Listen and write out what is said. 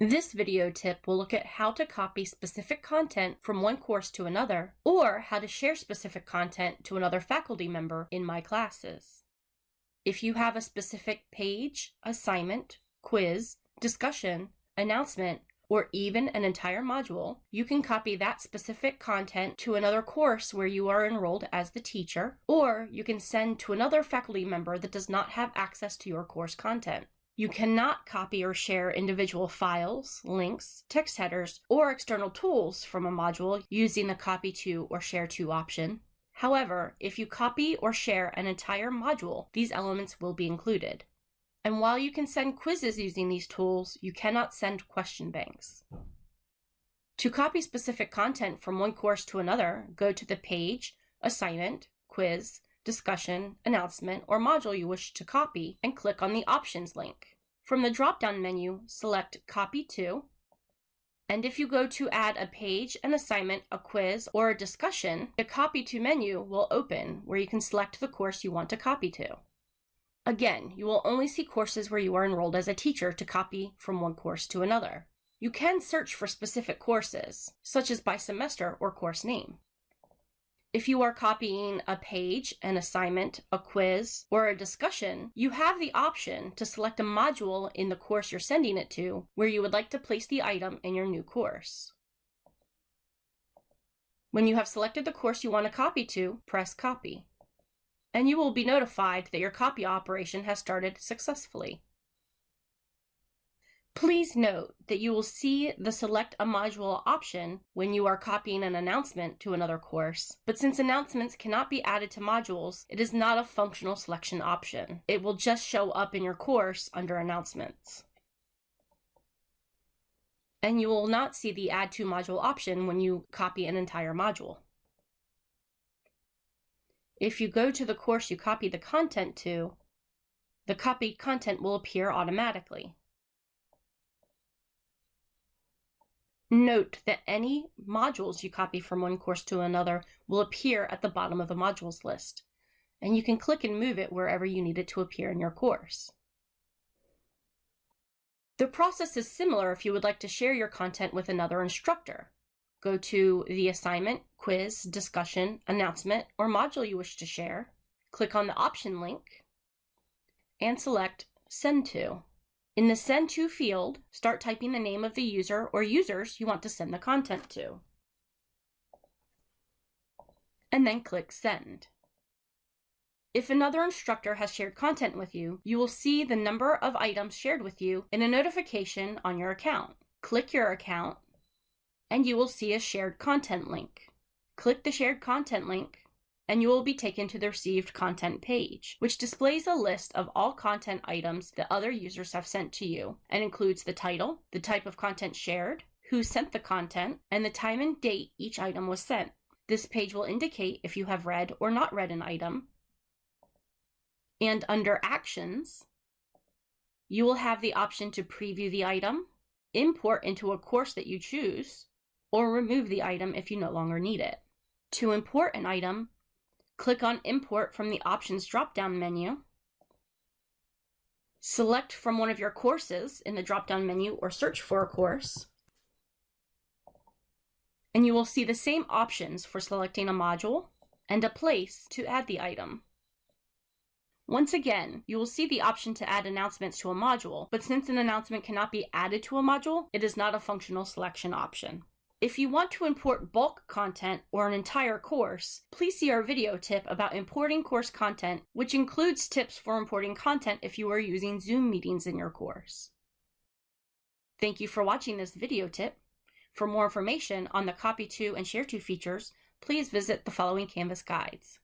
This video tip will look at how to copy specific content from one course to another, or how to share specific content to another faculty member in my classes. If you have a specific page, assignment, quiz, discussion, announcement, or even an entire module, you can copy that specific content to another course where you are enrolled as the teacher, or you can send to another faculty member that does not have access to your course content. You cannot copy or share individual files, links, text headers, or external tools from a module using the copy to or share to option. However, if you copy or share an entire module, these elements will be included. And while you can send quizzes using these tools, you cannot send question banks. To copy specific content from one course to another, go to the page, assignment, quiz, discussion, announcement, or module you wish to copy and click on the Options link. From the drop-down menu, select Copy To, and if you go to add a page, an assignment, a quiz, or a discussion, the Copy To menu will open where you can select the course you want to copy to. Again, you will only see courses where you are enrolled as a teacher to copy from one course to another. You can search for specific courses, such as by semester or course name. If you are copying a page, an assignment, a quiz, or a discussion, you have the option to select a module in the course you're sending it to where you would like to place the item in your new course. When you have selected the course you want to copy to, press Copy. And you will be notified that your copy operation has started successfully. Please note that you will see the Select a Module option when you are copying an announcement to another course, but since announcements cannot be added to modules, it is not a functional selection option. It will just show up in your course under Announcements. And you will not see the Add to Module option when you copy an entire module. If you go to the course you copy the content to, the copied content will appear automatically. Note that any modules you copy from one course to another will appear at the bottom of the modules list, and you can click and move it wherever you need it to appear in your course. The process is similar if you would like to share your content with another instructor. Go to the assignment, quiz, discussion, announcement, or module you wish to share, click on the option link, and select Send To. In the Send To field, start typing the name of the user or users you want to send the content to. And then click Send. If another instructor has shared content with you, you will see the number of items shared with you in a notification on your account. Click your account, and you will see a shared content link. Click the shared content link, and you will be taken to the received content page, which displays a list of all content items that other users have sent to you and includes the title, the type of content shared, who sent the content, and the time and date each item was sent. This page will indicate if you have read or not read an item. And under Actions, you will have the option to preview the item, import into a course that you choose, or remove the item if you no longer need it. To import an item, Click on Import from the Options drop-down menu. Select from one of your courses in the drop-down menu or search for a course. And you will see the same options for selecting a module and a place to add the item. Once again, you will see the option to add announcements to a module, but since an announcement cannot be added to a module, it is not a functional selection option. If you want to import bulk content or an entire course, please see our video tip about importing course content, which includes tips for importing content if you are using Zoom meetings in your course. Thank you for watching this video tip. For more information on the Copy To and Share To features, please visit the following Canvas guides.